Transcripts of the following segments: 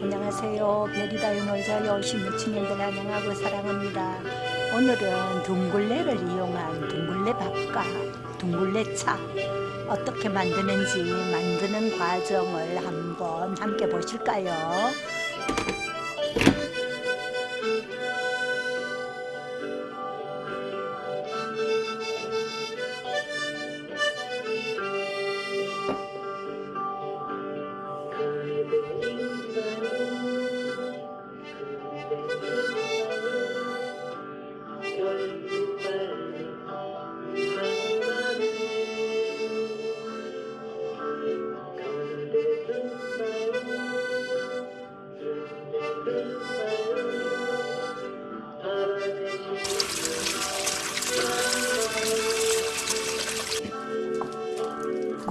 안녕하세요. 별이다요 놀자 열심히 친구들 안녕하고 사랑합니다. 오늘은 둥글레를 이용한 둥글레 밥과 둥글레 차 어떻게 만드는지 만드는 과정을 한번 함께 보실까요?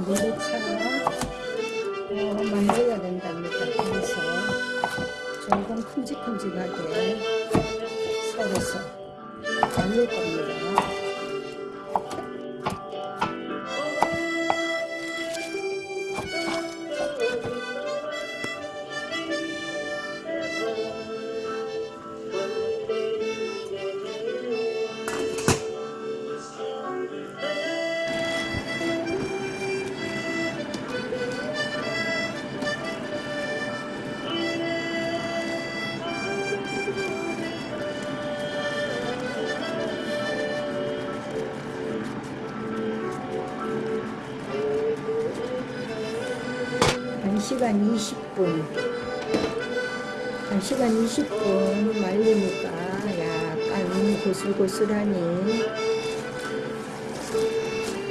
둥글레차 어, 만들어야 된답니다. 그래서 조금 큼직큼직하게 썰어서 말릴 겁니다. 한시간 20분. 1시간 20분 말리니까 약간 고슬고슬하니.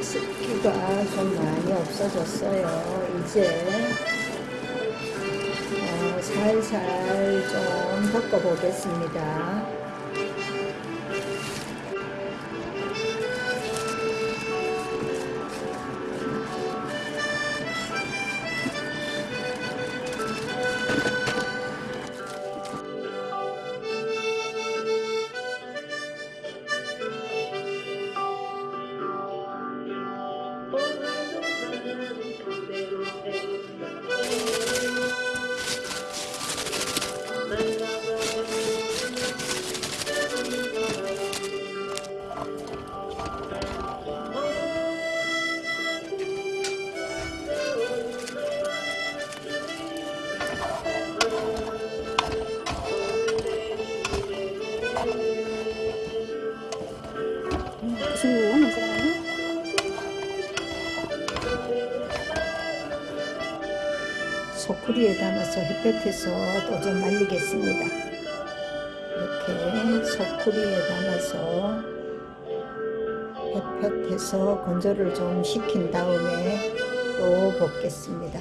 습기가 좀 많이 없어졌어요 이제. 어, 살살 좀 섞어 보겠습니다 소쿠리에 담아서 햇볕에서 또 좀 말리겠습니다. 이렇게 소쿠리에 담아서 햇볕에서 건조를 좀 시킨 다음에 또 볶겠습니다.